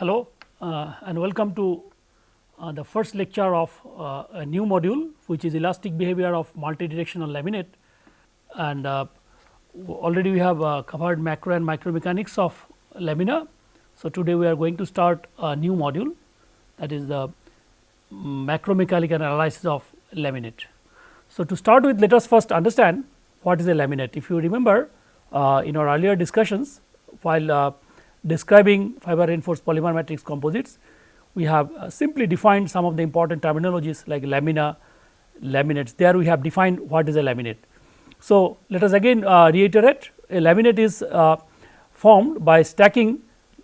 hello uh, and welcome to uh, the first lecture of uh, a new module which is elastic behavior of multidirectional laminate and uh, already we have uh, covered macro and micro mechanics of lamina. So, today we are going to start a new module that is the macro mechanical analysis of laminate. So, to start with let us first understand what is a laminate. If you remember uh, in our earlier discussions while describing fiber reinforced polymer matrix composites, we have uh, simply defined some of the important terminologies like lamina, laminates. There we have defined what is a laminate. So, let us again uh, reiterate a laminate is uh, formed by stacking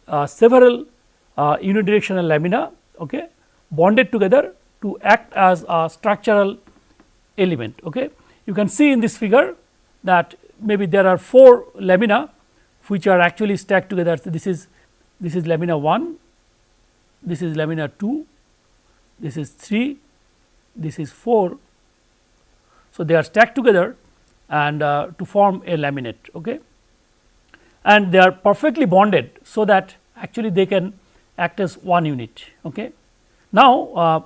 uh, several uh, unidirectional lamina okay, bonded together to act as a structural element. Okay. You can see in this figure that maybe there are 4 lamina which are actually stacked together. So, this is this is lamina 1, this is lamina 2, this is 3, this is 4. So, they are stacked together and uh, to form a laminate okay. and they are perfectly bonded. So, that actually they can act as one unit. Okay. Now, uh,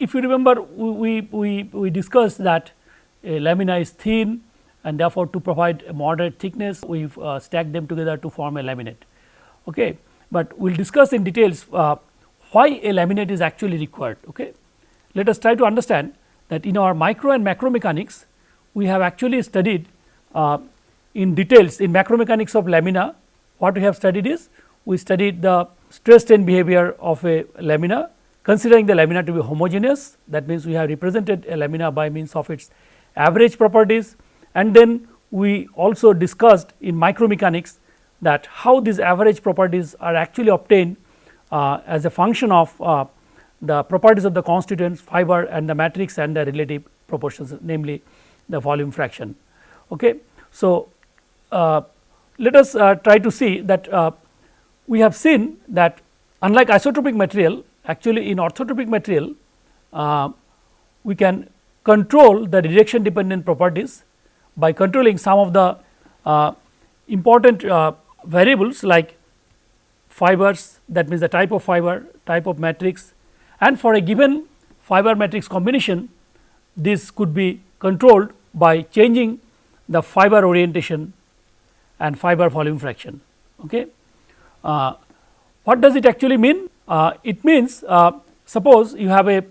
if you remember we, we, we discussed that a lamina is thin and therefore, to provide a moderate thickness we have uh, stacked them together to form a laminate. Okay. But we will discuss in details uh, why a laminate is actually required. Okay. Let us try to understand that in our micro and macro mechanics we have actually studied uh, in details in macro mechanics of lamina what we have studied is we studied the stress strain behavior of a lamina considering the lamina to be homogeneous that means we have represented a lamina by means of its average properties and then we also discussed in micromechanics that how these average properties are actually obtained uh, as a function of uh, the properties of the constituents fiber and the matrix and the relative proportions namely the volume fraction. Okay. So, uh, let us uh, try to see that uh, we have seen that unlike isotropic material actually in orthotropic material uh, we can control the direction dependent properties by controlling some of the uh, important uh, variables like fibers that means the type of fiber, type of matrix and for a given fiber matrix combination this could be controlled by changing the fiber orientation and fiber volume fraction. Okay. Uh, what does it actually mean? Uh, it means uh, suppose you have a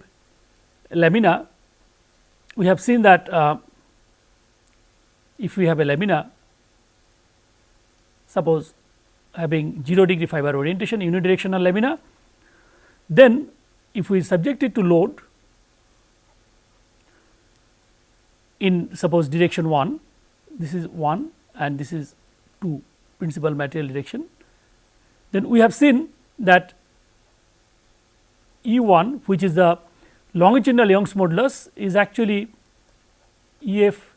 lamina, we have seen that uh, if we have a lamina suppose having 0 degree fiber orientation unidirectional lamina, then if we subject it to load in suppose direction 1, this is 1 and this is 2 principal material direction, then we have seen that E 1 which is the longitudinal Young's modulus is actually E f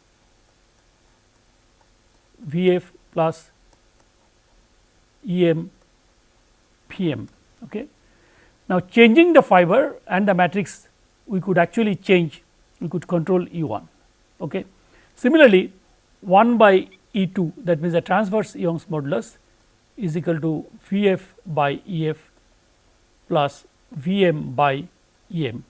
V f plus E m V m. Okay. Now, changing the fiber and the matrix we could actually change we could control E 1. Okay. Similarly, 1 by E 2 that means the transverse Young's modulus is equal to V f by E f plus V m by E m.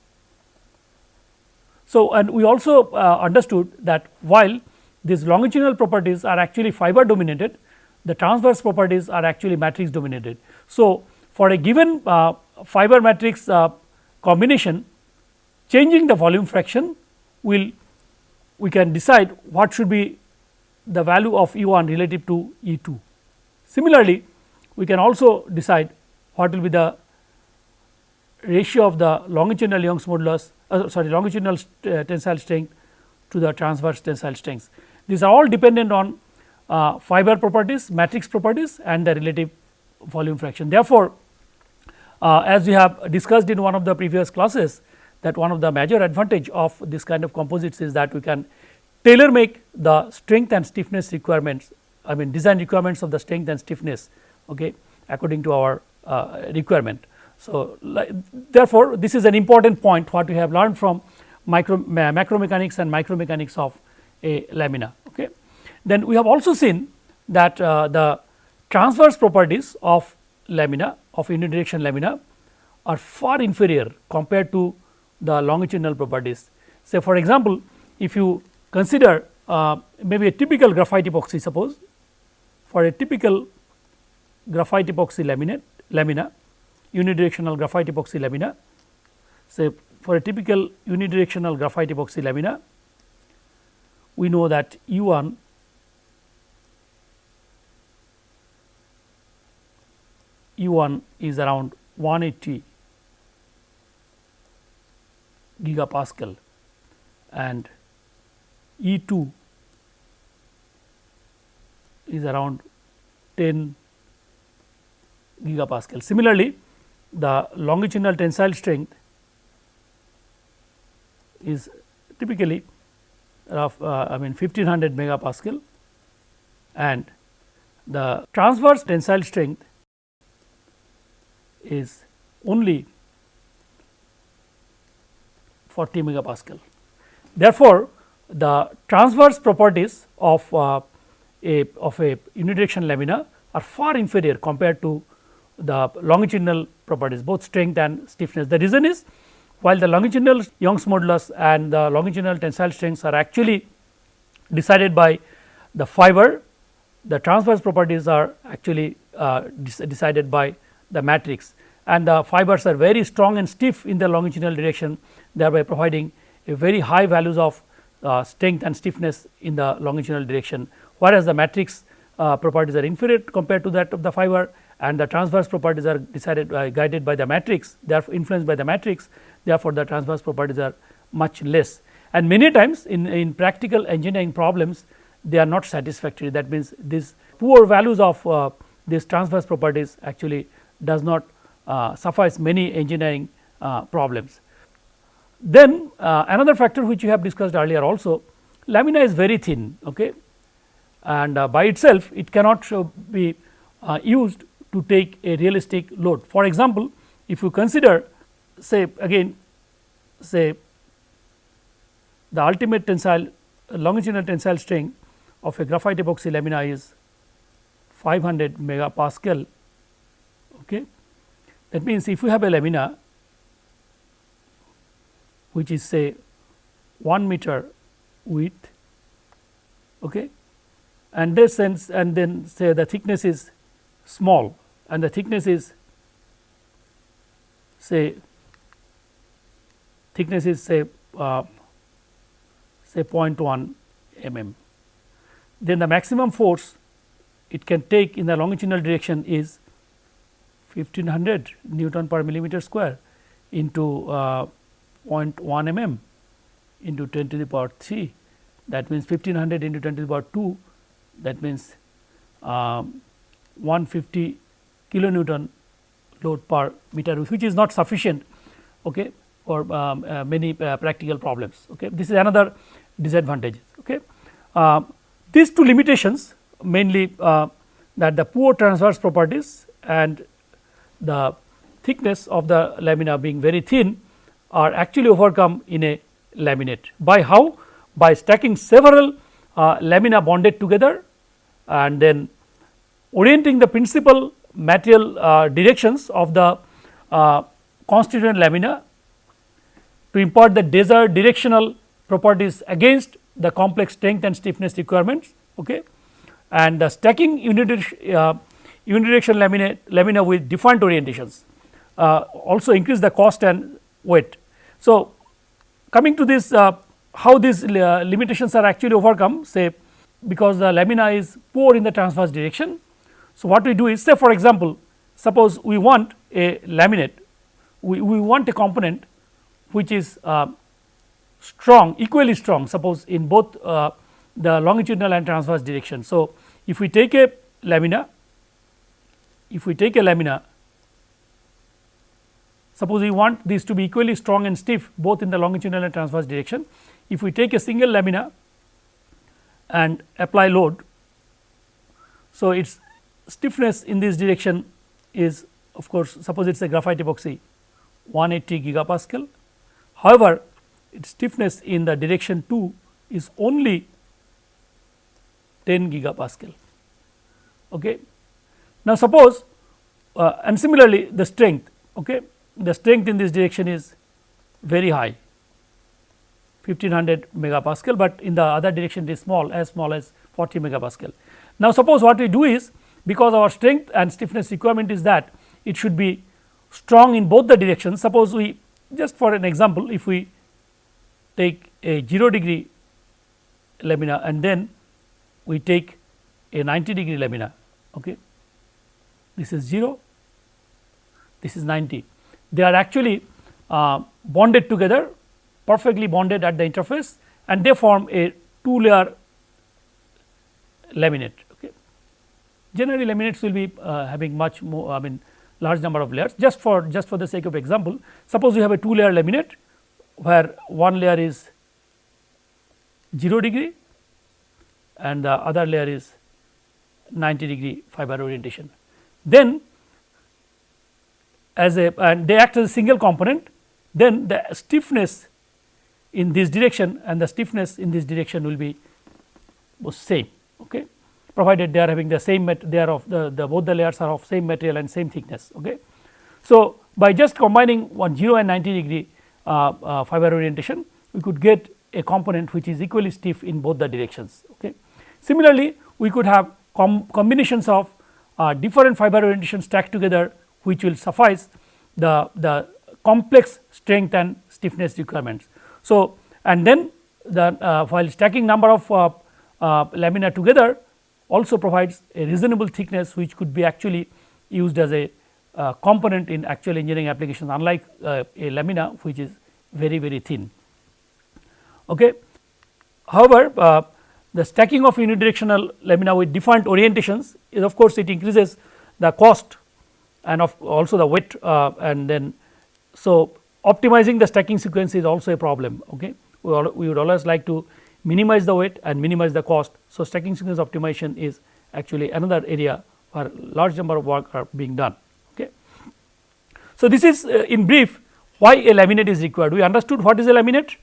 So, and we also uh, understood that while these longitudinal properties are actually fiber dominated, the transverse properties are actually matrix dominated. So, for a given uh, fiber matrix uh, combination, changing the volume fraction will we can decide what should be the value of E 1 relative to E 2. Similarly, we can also decide what will be the ratio of the longitudinal Young's modulus uh, sorry longitudinal st uh, tensile strength to the transverse tensile strengths. These are all dependent on uh, fiber properties, matrix properties and the relative volume fraction. Therefore, uh, as we have discussed in one of the previous classes that one of the major advantage of this kind of composites is that we can tailor make the strength and stiffness requirements I mean design requirements of the strength and stiffness okay, according to our uh, requirement. So, therefore, this is an important point what we have learned from micro macro mechanics and micro mechanics of a lamina. Okay. Then we have also seen that uh, the transverse properties of lamina of unidirection lamina are far inferior compared to the longitudinal properties. Say for example, if you consider uh, maybe a typical graphite epoxy suppose for a typical graphite epoxy laminate lamina unidirectional graphite epoxy lamina say for a typical unidirectional graphite epoxy lamina we know that U 1 U 1 is around 180 gigapascal and E 2 is around 10 gigapascal. Similarly, the longitudinal tensile strength is typically of uh, I mean 1500 megapascal and the transverse tensile strength is only 40 megapascal. Therefore, the transverse properties of uh, a of a unidirection lamina are far inferior compared to the longitudinal properties both strength and stiffness. The reason is while the longitudinal Young's modulus and the longitudinal tensile strengths are actually decided by the fiber, the transverse properties are actually uh, decided by the matrix. And the fibers are very strong and stiff in the longitudinal direction thereby providing a very high values of uh, strength and stiffness in the longitudinal direction. Whereas the matrix uh, properties are inferior compared to that of the fiber and the transverse properties are decided guided by the matrix they are influenced by the matrix therefore, the transverse properties are much less and many times in, in practical engineering problems they are not satisfactory that means these poor values of uh, these transverse properties actually does not uh, suffice many engineering uh, problems. Then uh, another factor which we have discussed earlier also lamina is very thin okay and uh, by itself it cannot be uh, used to take a realistic load. For example, if you consider say again say the ultimate tensile longitudinal tensile strength of a graphite epoxy lamina is 500 megapascal. Okay. That means, if you have a lamina which is say 1 meter width okay, and this sense and then say the thickness is small and the thickness is say thickness is say uh, say 0.1 mm. Then the maximum force it can take in the longitudinal direction is 1500 Newton per millimeter square into uh, 0.1 mm into 10 to the power 3 that means 1500 into 10 to the power 2 that means um, 150 kilonewton load per meter which is not sufficient okay, for um, uh, many uh, practical problems. Okay. This is another disadvantage. Okay. Uh, these two limitations mainly uh, that the poor transverse properties and the thickness of the lamina being very thin are actually overcome in a laminate by how by stacking several uh, lamina bonded together and then orienting the principal material uh, directions of the constituent lamina to impart the desired directional properties against the complex strength and stiffness requirements. Okay. And the stacking unidirection, uh, unidirection lamina with defined orientations uh, also increase the cost and weight. So, coming to this uh, how these uh, limitations are actually overcome say because the lamina is poor in the transverse direction. So, what we do is say for example, suppose we want a laminate we, we want a component which is uh, strong equally strong suppose in both uh, the longitudinal and transverse direction. So, if we take a lamina if we take a lamina suppose we want these to be equally strong and stiff both in the longitudinal and transverse direction. If we take a single lamina and apply load. So, its stiffness in this direction is of course, suppose it is a graphite epoxy 180 gigapascal. However, its stiffness in the direction 2 is only 10 gigapascal. Okay. Now, suppose uh, and similarly the strength okay the strength in this direction is very high 1500 megapascal, but in the other direction it is small as small as 40 megapascal. Now, suppose what we do is because our strength and stiffness requirement is that it should be strong in both the directions. Suppose we just for an example if we take a 0 degree lamina and then we take a 90 degree lamina. Okay. This is 0, this is 90. They are actually uh, bonded together perfectly bonded at the interface and they form a two layer laminate. Okay. Generally laminates will be uh, having much more I mean large number of layers just for just for the sake of example. Suppose you have a two layer laminate where one layer is 0 degree and the other layer is 90 degree fiber orientation. Then as a and they act as a single component then the stiffness in this direction and the stiffness in this direction will be same okay provided they are having the same they are of the, the both the layers are of same material and same thickness okay. So, by just combining one 0 and 90 degree uh, uh, fiber orientation we could get a component which is equally stiff in both the directions okay. Similarly, we could have com combinations of uh, different fiber orientations stacked together which will suffice the, the complex strength and stiffness requirements. So, and then the uh, while stacking number of uh, uh, lamina together also provides a reasonable thickness which could be actually used as a uh, component in actual engineering applications unlike uh, a lamina which is very very thin. Okay. However, uh, the stacking of unidirectional lamina with different orientations is of course, it increases the cost and of also the weight and then so optimizing the stacking sequence is also a problem. Okay. We, all, we would always like to minimize the weight and minimize the cost. So, stacking sequence optimization is actually another area where large number of work are being done. Okay. So, this is uh, in brief why a laminate is required. We understood what is a laminate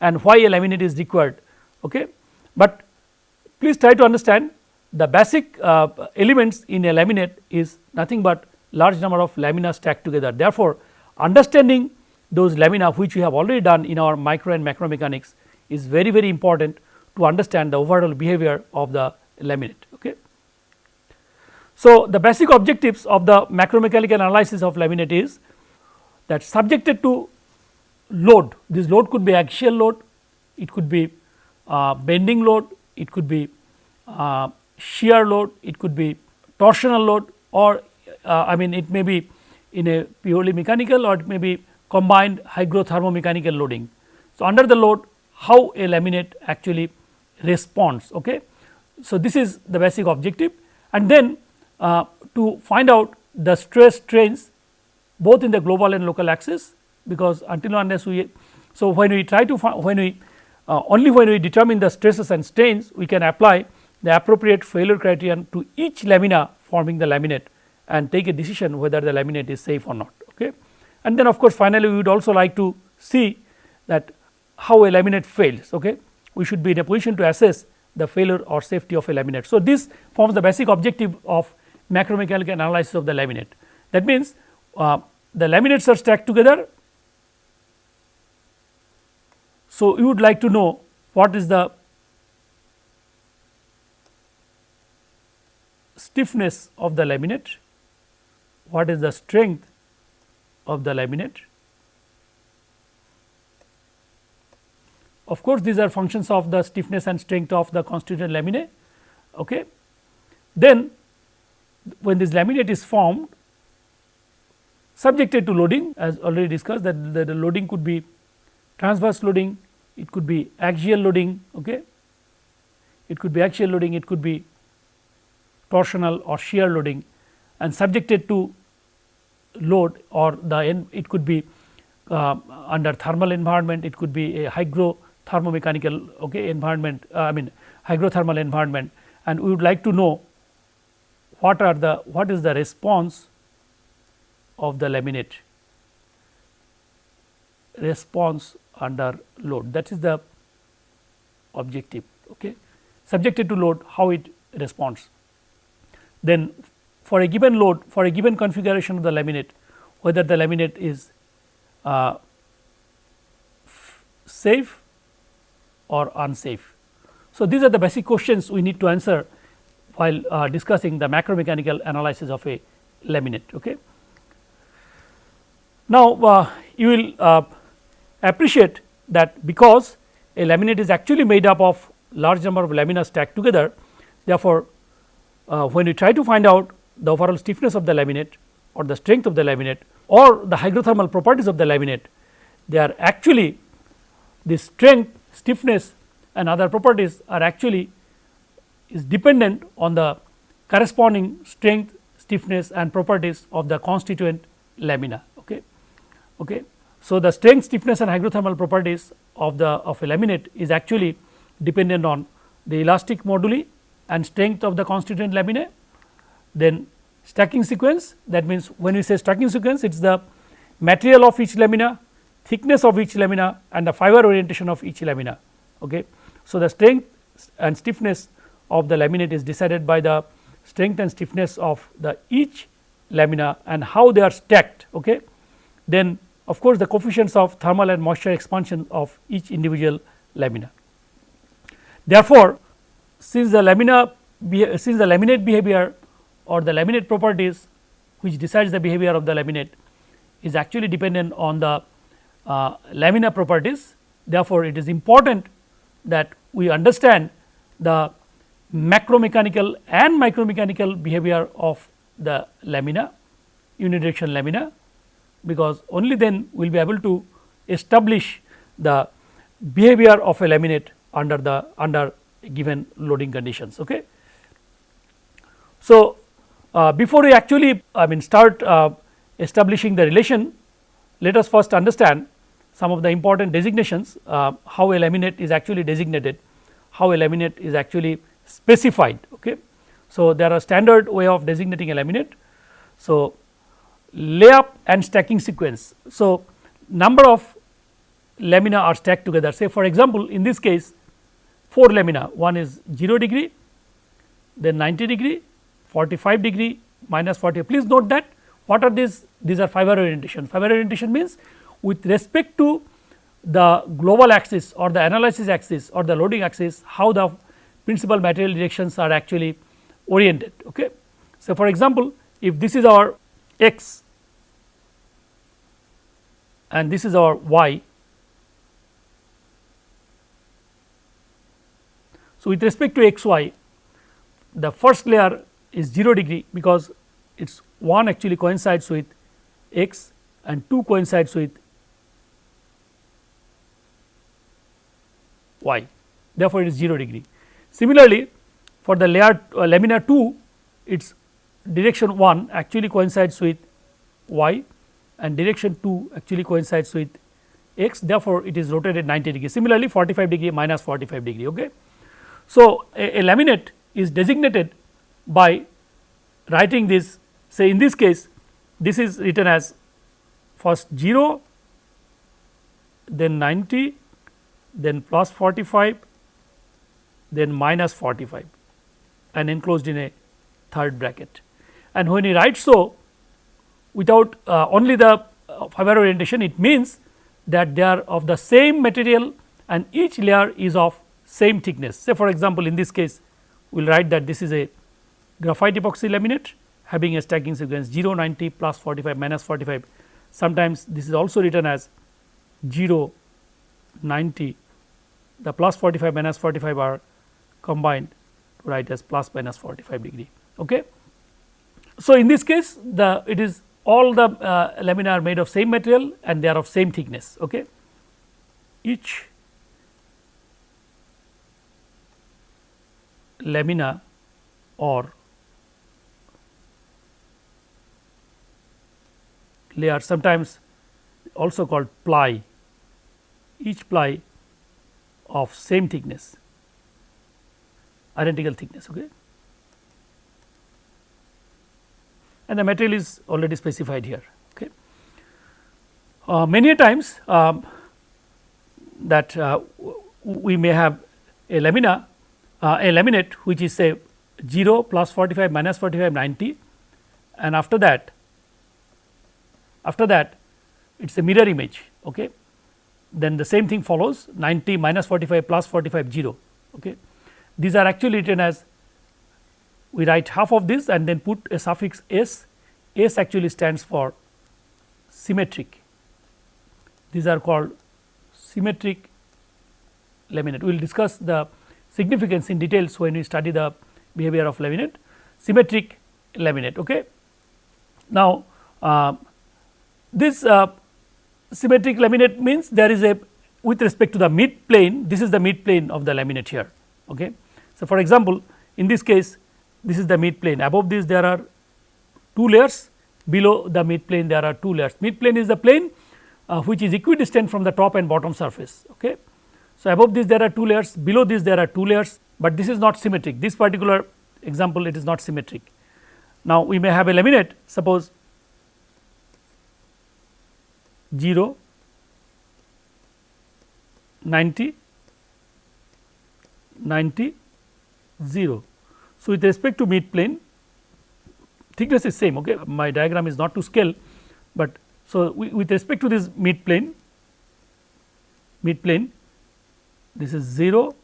and why a laminate is required. Okay. But please try to understand the basic uh, elements in a laminate is nothing but large number of lamina stacked together. Therefore, understanding those lamina which we have already done in our micro and macro mechanics is very very important to understand the overall behavior of the laminate. Okay. So, the basic objectives of the macromechanical analysis of laminate is that subjected to load, this load could be axial load, it could be uh, bending load, it could be uh, shear load, it could be torsional load or uh, I mean it may be in a purely mechanical or it may be combined hygrothermomechanical loading. So, under the load how a laminate actually responds. Okay. So, this is the basic objective and then uh, to find out the stress strains both in the global and local axis because until unless we so when we try to find when we uh, only when we determine the stresses and strains we can apply the appropriate failure criterion to each lamina forming the laminate and take a decision whether the laminate is safe or not. Okay. And then of course, finally, we would also like to see that how a laminate fails. Okay. We should be in a position to assess the failure or safety of a laminate. So, this forms the basic objective of macromechanical analysis of the laminate. That means, uh, the laminates are stacked together. So, you would like to know what is the stiffness of the laminate, what is the strength of the laminate Of course, these are functions of the stiffness and strength of the constituent laminae. Okay. Then when this laminate is formed subjected to loading as already discussed that the, the loading could be transverse loading, it could be axial loading, okay. it could be axial loading, it could be torsional or shear loading and subjected to load or the it could be uh, under thermal environment, it could be a hygro thermomechanical okay, environment uh, I mean hydrothermal environment. And we would like to know what are the what is the response of the laminate? Response under load. That is the objective okay? Subjected to load how it responds. Then for a given load for a given configuration of the laminate whether the laminate is uh, safe or unsafe. So, these are the basic questions we need to answer while uh, discussing the macro mechanical analysis of a laminate. Okay. Now, uh, you will uh, appreciate that because a laminate is actually made up of large number of lamina stacked together. Therefore, uh, when we try to find out the overall stiffness of the laminate or the strength of the laminate or the hygrothermal properties of the laminate, they are actually the strength, stiffness and other properties are actually is dependent on the corresponding strength, stiffness and properties of the constituent lamina. Okay. Okay. So, the strength, stiffness and hygrothermal properties of the of a laminate is actually dependent on the elastic moduli and strength of the constituent laminae. Then stacking sequence that means, when we say stacking sequence it is the material of each lamina, thickness of each lamina and the fiber orientation of each lamina. Okay. So, the strength and stiffness of the laminate is decided by the strength and stiffness of the each lamina and how they are stacked. Okay. Then of course, the coefficients of thermal and moisture expansion of each individual lamina. Therefore, since the lamina since the laminate behavior or the laminate properties which decides the behavior of the laminate is actually dependent on the uh, lamina properties. Therefore, it is important that we understand the macro mechanical and micro mechanical behavior of the lamina unidirection lamina because only then we will be able to establish the behavior of a laminate under the under given loading conditions. Okay. So, uh, before we actually I mean start uh, establishing the relation, let us first understand some of the important designations uh, how a laminate is actually designated, how a laminate is actually specified. Okay. So, there are standard way of designating a laminate. So, layup and stacking sequence. So, number of lamina are stacked together say for example, in this case 4 lamina one is 0 degree then 90 degree 45 degree minus 40 please note that what are these these are fiber orientation fiber orientation means with respect to the global axis or the analysis axis or the loading axis how the principal material directions are actually oriented. Okay. So, for example, if this is our x and this is our y. So, with respect to x y the first layer is 0 degree because it is 1 actually coincides with x and 2 coincides with y therefore, it is 0 degree. Similarly, for the layer uh, lamina 2 its direction 1 actually coincides with y and direction 2 actually coincides with x therefore, it is rotated 90 degree similarly 45 degree minus 45 degree. Okay. So, a, a laminate is designated by writing this say in this case this is written as first 0 then 90 then plus 45 then minus 45 and enclosed in a third bracket. And when you write so without uh, only the uh, fiber orientation it means that they are of the same material and each layer is of same thickness. Say for example, in this case we will write that this is a graphite epoxy laminate having a stacking sequence 0 90 plus 45 minus 45 sometimes this is also written as 0 90 the plus 45 minus 45 are combined to write as plus minus 45 degree. Okay. So, in this case the it is all the uh, lamina are made of same material and they are of same thickness. Okay. Each lamina or layer sometimes also called ply each ply of same thickness identical thickness. Okay. and the material is already specified here. Okay. Uh, many times um, that uh, we may have a lamina uh, a laminate which is say 0 plus 45 minus 45 90 and after that after that it is a mirror image okay then the same thing follows 90 minus 45 plus 45 0 okay? These are actually written as we write half of this and then put a suffix s. S actually stands for symmetric. These are called symmetric laminate. We will discuss the significance in details when we study the behavior of laminate. Symmetric laminate. Okay? Now uh, this uh, symmetric laminate means there is a with respect to the mid plane this is the mid plane of the laminate here okay? So for example in this case this is the mid plane. Above this there are two layers. Below the mid plane there are two layers. Mid plane is the plane uh, which is equidistant from the top and bottom surface okay? So above this there are two layers. Below this there are two layers. But this is not symmetric. This particular example it is not symmetric. Now we may have a laminate. Suppose 0 90 90 0. So, with respect to mid plane thickness is same okay my diagram is not to scale, but so with respect to this mid plane mid plane this is 0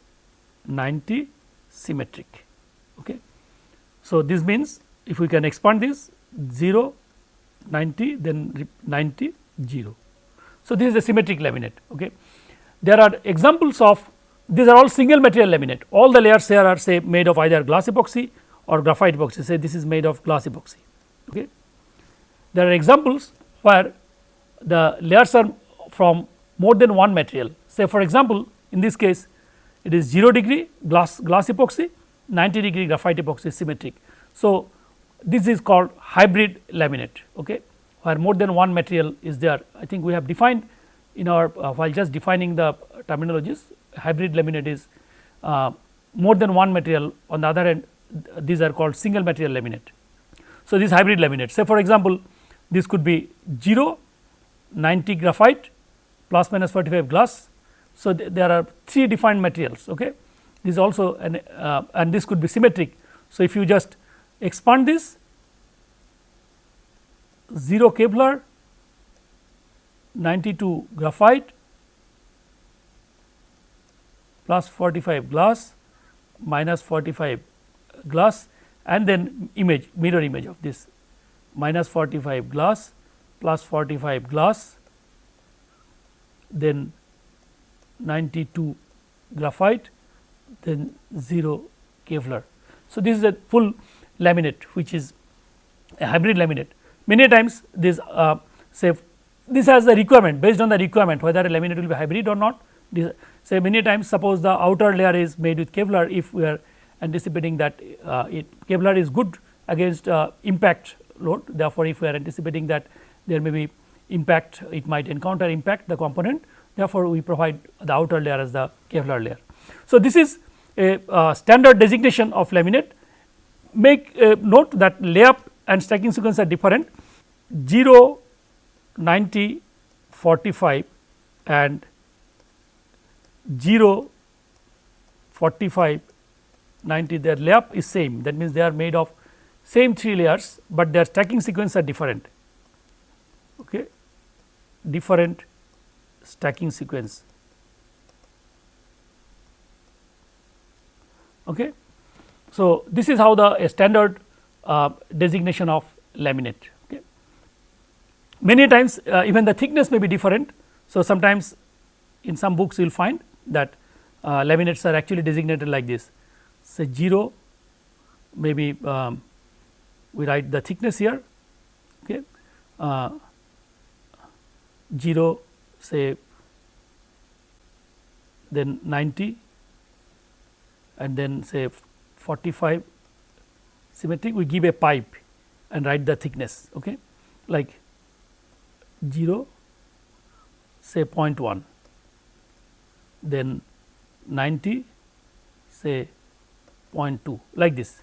90 symmetric okay. So, this means if we can expand this 0 90 then 90 0. So, this is a symmetric laminate okay. There are examples of these are all single material laminate all the layers here are say made of either glass epoxy or graphite epoxy say this is made of glass epoxy. Okay. There are examples where the layers are from more than one material say for example, in this case it is 0 degree glass glass epoxy 90 degree graphite epoxy symmetric. So, this is called hybrid laminate okay where more than one material is there. I think we have defined in our uh, while just defining the terminologies hybrid laminate is uh, more than one material on the other end these are called single material laminate. So, this hybrid laminate say for example, this could be 0 90 graphite plus minus 45 glass. So, th there are three defined materials okay. this also an, uh, and this could be symmetric. So, if you just expand this 0 Kevlar, 92 graphite plus 45 glass minus 45 glass and then image mirror image of this minus 45 glass plus 45 glass then 92 graphite then 0 Kevlar. So, this is a full laminate which is a hybrid laminate many times this uh, say this has the requirement based on the requirement whether a laminate will be hybrid or not. This say many times suppose the outer layer is made with Kevlar if we are anticipating that uh, it Kevlar is good against uh, impact load. Therefore, if we are anticipating that there may be impact it might encounter impact the component. Therefore, we provide the outer layer as the Kevlar layer. So, this is a uh, standard designation of laminate. Make note that layup and stacking sequence are different 0 90 45 and 0 45 90 their layup is same. That means they are made of same three layers, but their stacking sequence are different. Okay? Different stacking sequence. Okay? So this is how the standard uh, designation of laminate. Many times uh, even the thickness may be different. So, sometimes in some books you will find that uh, laminates are actually designated like this. Say 0 maybe um, we write the thickness here okay, uh, 0 say then 90 and then say 45 symmetric we give a pipe and write the thickness okay? Like 0 say 0.1 then 90 say 0.2 like this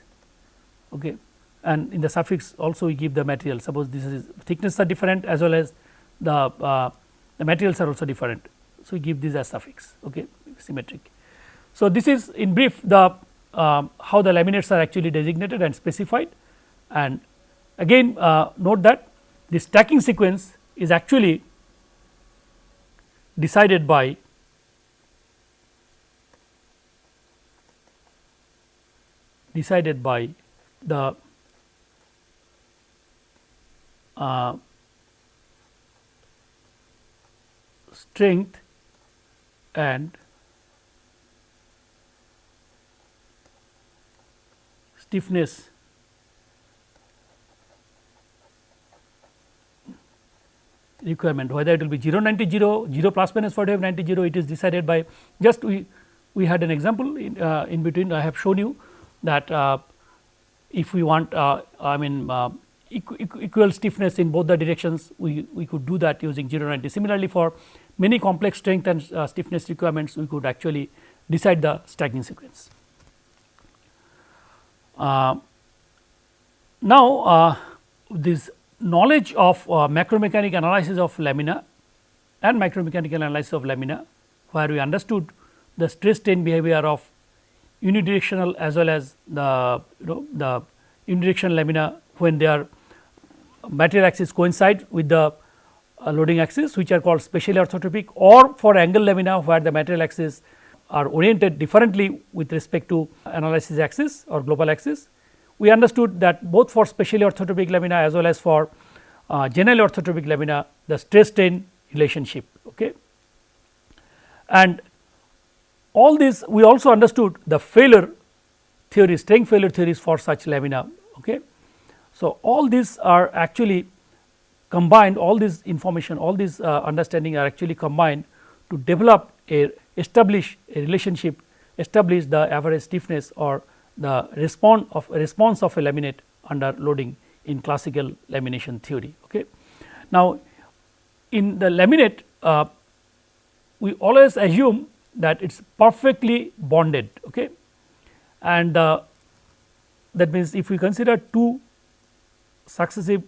okay? And in the suffix also we give the material. Suppose this is thickness are different as well as the uh, the materials are also different. So, we give this as suffix okay? Symmetric. So, this is in brief the um, how the laminates are actually designated and specified. And Again uh, note that the stacking sequence is actually decided by decided by the uh, strength and stiffness requirement whether it will be 0 90 0, 0 plus minus 45 90 0 it is decided by just we we had an example in, uh, in between I have shown you that uh, if we want uh, I mean uh, equ equal stiffness in both the directions we, we could do that using 0 90. Similarly, for many complex strength and uh, stiffness requirements we could actually decide the stacking sequence. Uh, now, this knowledge of uh, macromechanical analysis of lamina and micromechanical analysis of lamina, where we understood the stress strain behavior of unidirectional as well as the you know the unidirectional lamina when their material axis coincide with the uh, loading axis which are called specially orthotropic or for angle lamina where the material axis are oriented differently with respect to analysis axis or global axis we understood that both for specially orthotropic lamina as well as for uh, generally orthotropic lamina the stress strain relationship. Okay. And all this we also understood the failure theory strength failure theories for such lamina. Okay. So, all these are actually combined all this information all these uh, understanding are actually combined to develop a establish a relationship establish the average stiffness or the response of response of a laminate under loading in classical lamination theory. Okay. Now, in the laminate uh, we always assume that it is perfectly bonded okay. and uh, that means if we consider two successive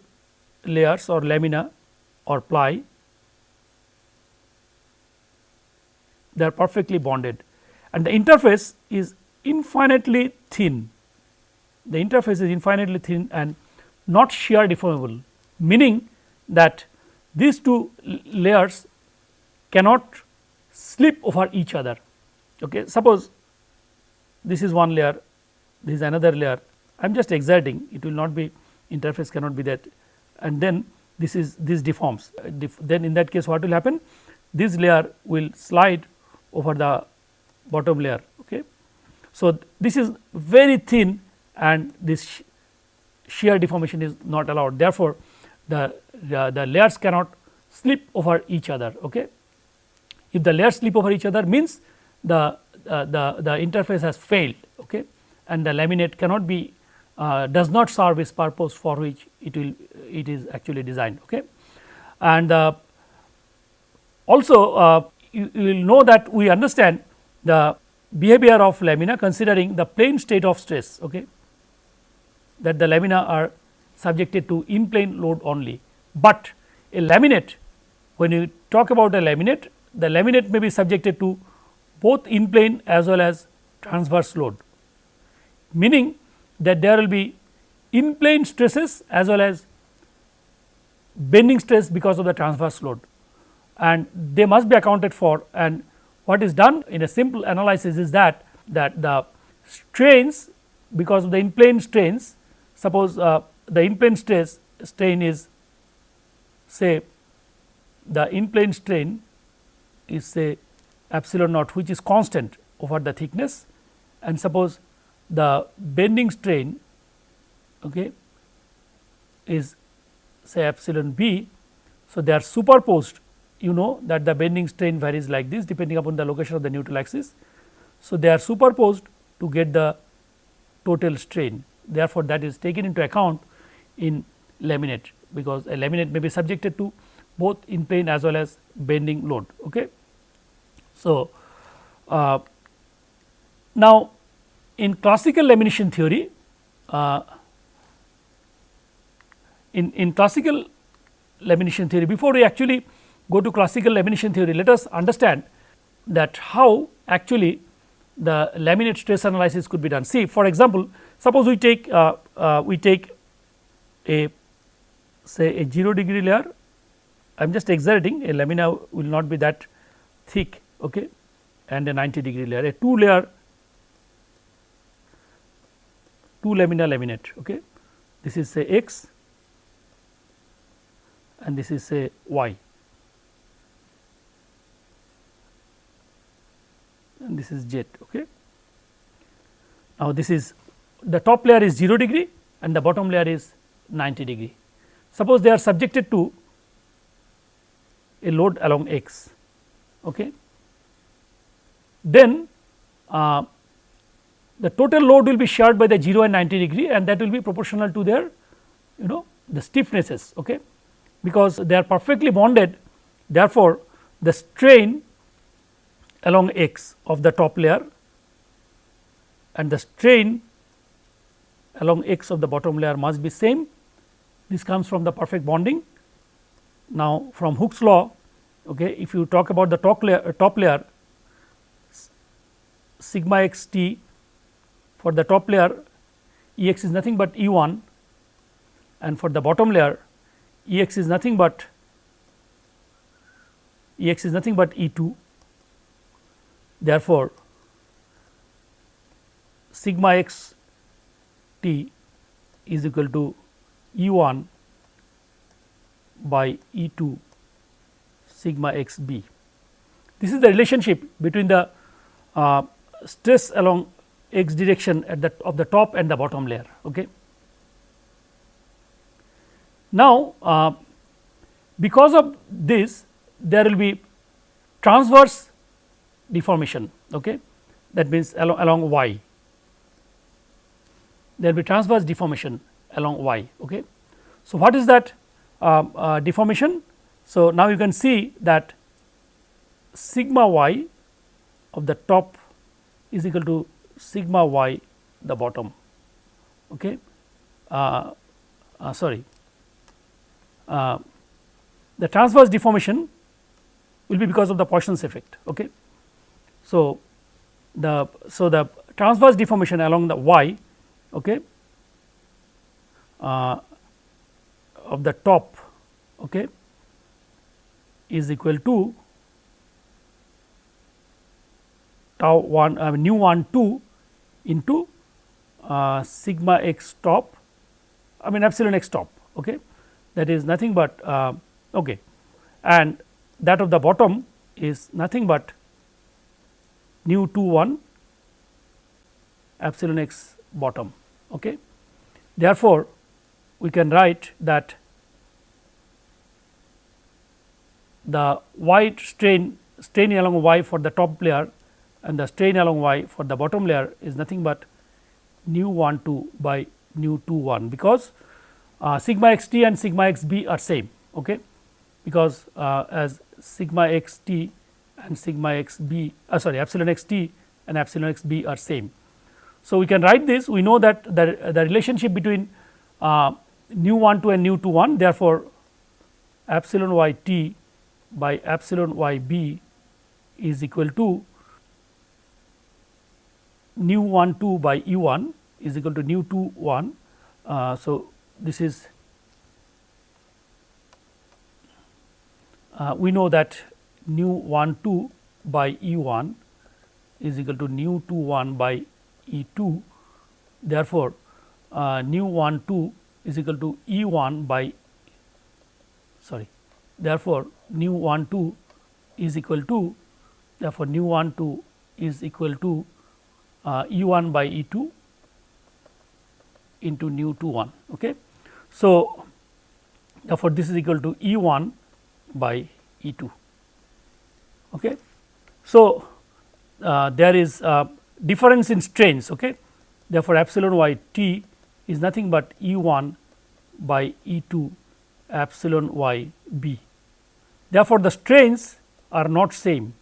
layers or lamina or ply they are perfectly bonded and the interface is infinitely thin. The interface is infinitely thin and not shear deformable, meaning that these two layers cannot slip over each other. Okay. Suppose this is one layer, this is another layer, I am just exerting, it will not be interface cannot be that and then this is this deforms. then in that case what will happen? This layer will slide over the bottom layer so, this is very thin and this shear deformation is not allowed therefore, the, the, the layers cannot slip over each other. Okay. If the layers slip over each other means the, uh, the, the interface has failed okay, and the laminate cannot be uh, does not serve its purpose for which it will it is actually designed. Okay. And uh, also uh, you, you will know that we understand the behavior of lamina considering the plane state of stress okay, that the lamina are subjected to in plane load only, but a laminate when you talk about a laminate the laminate may be subjected to both in plane as well as transverse load meaning that there will be in plane stresses as well as bending stress because of the transverse load. And they must be accounted for and what is done in a simple analysis is that that the strains because of the in plane strains suppose uh, the in plane stress strain is say the in plane strain is say epsilon naught which is constant over the thickness and suppose the bending strain okay, is say epsilon b. So, they are superposed you know that the bending strain varies like this depending upon the location of the neutral axis. So, they are superposed to get the total strain therefore, that is taken into account in laminate because a laminate may be subjected to both in plane as well as bending load. Okay. So, uh, now in classical lamination theory uh, in, in classical lamination theory before we actually go to classical lamination theory, let us understand that how actually the laminate stress analysis could be done. See for example, suppose we take uh, uh, we take a say a 0 degree layer I am just exaggerating a lamina will not be that thick okay, and a 90 degree layer a 2 layer 2 lamina laminate. Okay. This is say x and this is say y and this is z. Okay. Now, this is the top layer is 0 degree and the bottom layer is 90 degree. Suppose they are subjected to a load along x. Okay. Then uh, the total load will be shared by the 0 and 90 degree and that will be proportional to their you know the stiffnesses okay because they are perfectly bonded therefore the strain along x of the top layer and the strain along x of the bottom layer must be same. This comes from the perfect bonding. Now from Hooke's law okay if you talk about the top layer uh, top layer sigma x t for the top layer E x is nothing but E 1 and for the bottom layer E x is nothing but E x is nothing but E 2. Therefore, sigma x t is equal to E 1 by E 2 sigma x b. This is the relationship between the uh, stress along x direction at the of the top and the bottom layer. Okay. Now, uh, because of this there will be transverse deformation okay. that means along, along y there will be transverse deformation along y. Okay. So, what is that uh, uh, deformation? So, now you can see that sigma y of the top is equal to sigma y the bottom. Okay. Uh, uh, sorry, uh, the transverse deformation will be because of the Poisson's effect. Okay. So, the so the transverse deformation along the y okay, uh, of the top okay, is equal to tau 1 uh, nu 1 2 into uh, sigma x top I mean epsilon x top okay. That is nothing but uh, okay. And that of the bottom is nothing but nu 2 1 epsilon x bottom. Okay. Therefore, we can write that the y strain strain along y for the top layer and the strain along y for the bottom layer is nothing but nu 1 2 by nu 2 1 because uh, sigma x t and sigma x b are same okay because uh, as sigma x t and sigma x b uh, sorry epsilon x t and epsilon x b are same. So, we can write this we know that the, the relationship between uh, nu 1 2 and nu 2 1 therefore, epsilon y t by epsilon y b is equal to nu 1 2 by E 1 is equal to nu 2 1. Uh, so, this is uh, we know that nu 1 2 by E 1 is equal to nu 2 1 by E 2. Therefore, uh, nu 1 2 is equal to E 1 by sorry therefore, nu 1 2 is equal to therefore, nu 1 2 is equal to uh, E 1 by E 2 into nu 2 1. Okay. So, therefore, this is equal to E 1 by E 2. Okay. So, uh, there is a difference in strains. Okay. Therefore, epsilon y t is nothing but E 1 by E 2 epsilon y b. Therefore, the strains are not same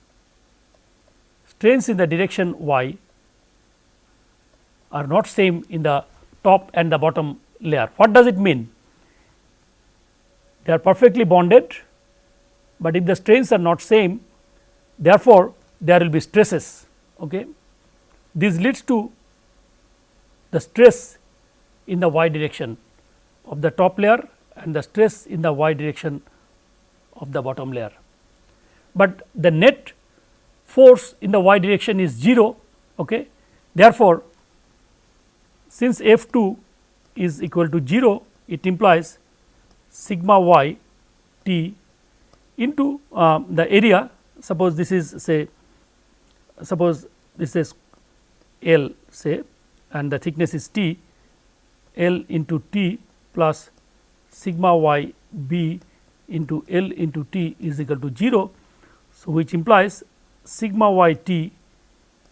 strains in the direction y are not same in the top and the bottom layer. What does it mean? They are perfectly bonded, but if the strains are not same therefore, there will be stresses. Okay. This leads to the stress in the y direction of the top layer and the stress in the y direction of the bottom layer. But the net force in the y direction is 0. Okay. Therefore, since F 2 is equal to 0, it implies sigma y t into uh, the area suppose this is say suppose this is L say and the thickness is T L into T plus sigma y b into L into T is equal to 0. So, which implies sigma y T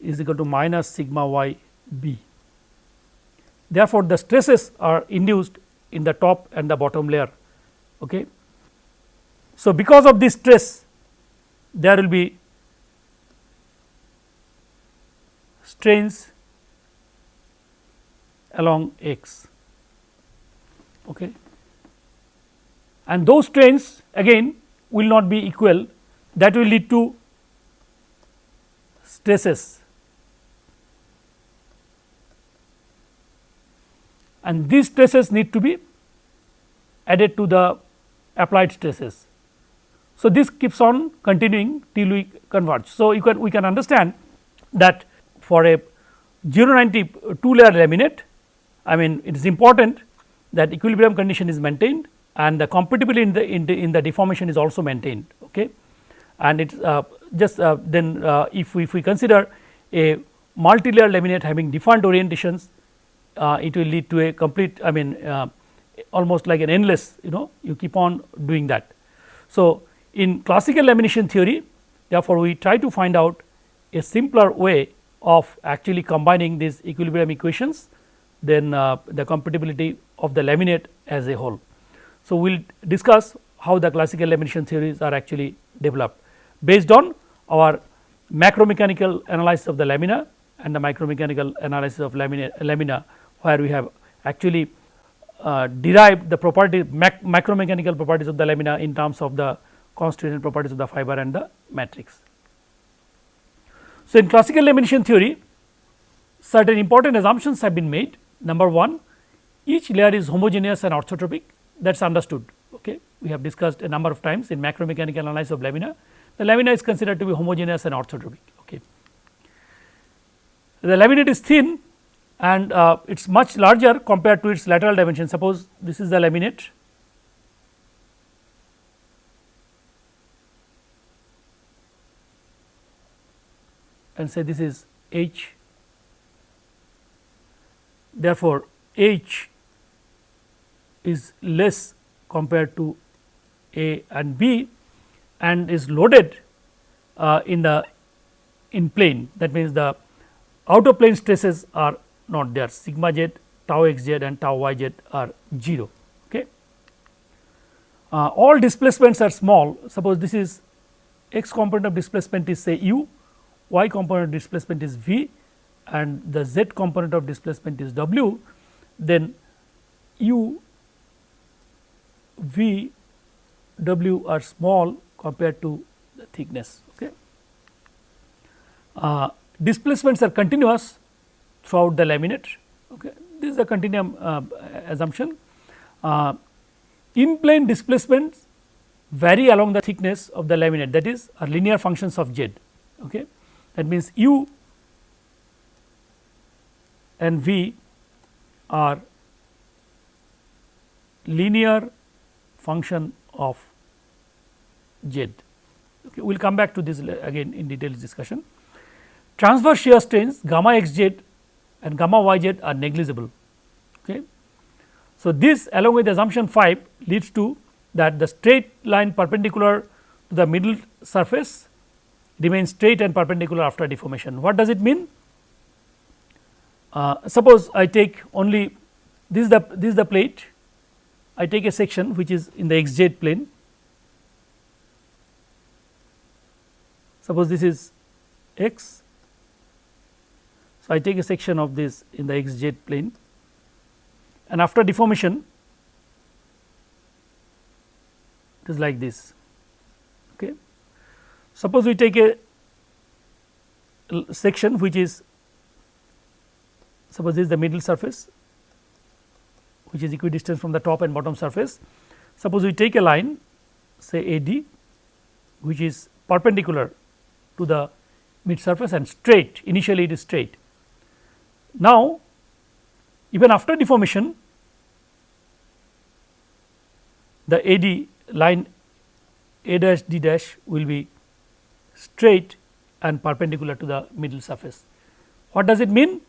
is equal to minus sigma y b. Therefore, the stresses are induced in the top and the bottom layer. Okay. So, because of this stress there will be strains along x okay. and those strains again will not be equal that will lead to stresses and these stresses need to be added to the applied stresses. So, this keeps on continuing till we converge. So, you can we can understand that for a 090 two layer laminate I mean it is important that equilibrium condition is maintained and the compatibility in the in the, in the deformation is also maintained okay and it's uh, just uh, then uh, if we if we consider a multi layer laminate having defined orientations uh, it will lead to a complete I mean uh, almost like an endless you know you keep on doing that. So, in classical lamination theory therefore, we try to find out a simpler way of actually combining these equilibrium equations then uh, the compatibility of the laminate as a whole. So, we will discuss how the classical lamination theories are actually developed based on our macromechanical analysis of the lamina and the micromechanical analysis of lamina, lamina where we have actually uh, derived the property mac properties of the lamina in terms of the constitutional properties of the fiber and the matrix. So, in classical lamination theory certain important assumptions have been made number 1 each layer is homogeneous and orthotropic that is understood okay. we have discussed a number of times in macromechanical analysis of lamina the lamina is considered to be homogeneous and orthotropic okay. The laminate is thin and uh, it is much larger compared to its lateral dimension. Suppose this is the laminate and say this is H. Therefore, H is less compared to A and B and is loaded uh, in the in plane. That means the outer plane stresses are not there. Sigma z tau x z and tau y z are 0 okay. Uh, all displacements are small. Suppose this is x component of displacement is say u y component displacement is v and the z component of displacement is w then u v w are small compared to the thickness okay. Uh, displacements are continuous throughout the laminate. Okay. This is the continuum uh, assumption. Uh, in plane displacements vary along the thickness of the laminate that is are linear functions of z. Okay. That means, u and v are linear function of z. Okay. We will come back to this again in detailed discussion. Transverse shear strains gamma x z and gamma y z are negligible. Okay. So, this along with assumption 5 leads to that the straight line perpendicular to the middle surface remains straight and perpendicular after deformation. What does it mean? Uh, suppose I take only this is the this is the plate I take a section which is in the xz plane suppose this is x so, I take a section of this in the xz plane and after deformation it is like this. Suppose we take a section which is suppose this is the middle surface which is equidistant from the top and bottom surface. suppose we take a line say AD which is perpendicular to the mid surface and straight initially it is straight. Now, even after deformation the AD line A dash D dash will be straight and perpendicular to the middle surface. What does it mean?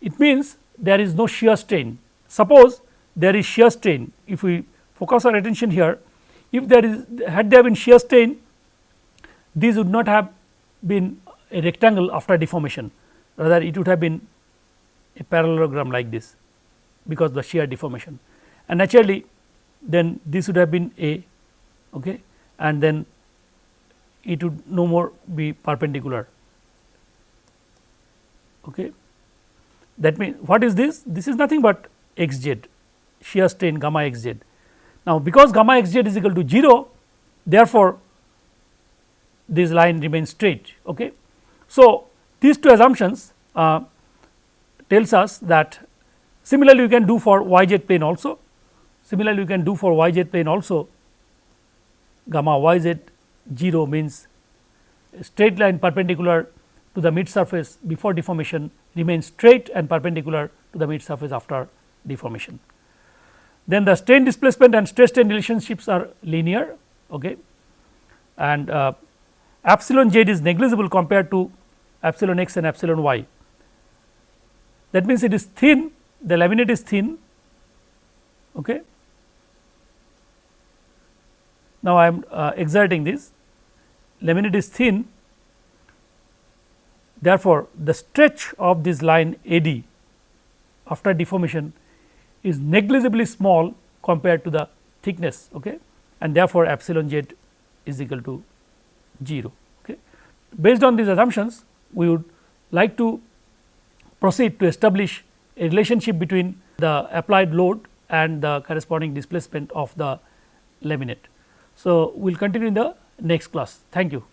It means there is no shear strain. Suppose there is shear strain, if we focus our attention here, if there is had there been shear strain, this would not have been a rectangle after deformation, rather it would have been a parallelogram like this because the shear deformation and naturally then this would have been A okay, and then it would no more be perpendicular. Okay. That means what is this? This is nothing but x z shear strain gamma x z. Now, because gamma x z is equal to 0 therefore, this line remains straight. Okay. So, these two assumptions uh, tells us that similarly we can do for y z plane also similarly we can do for y z plane also gamma y z 0 means straight line perpendicular to the mid surface before deformation remains straight and perpendicular to the mid surface after deformation. Then the strain displacement and stress strain relationships are linear okay. and uh, epsilon z is negligible compared to epsilon x and epsilon y. That means, it is thin the laminate is thin okay. Now, I am uh, exerting this laminate is thin therefore, the stretch of this line AD after deformation is negligibly small compared to the thickness okay, and therefore, epsilon z is equal to 0. Okay. Based on these assumptions we would like to proceed to establish a relationship between the applied load and the corresponding displacement of the laminate. So, we will continue in the next class. Thank you.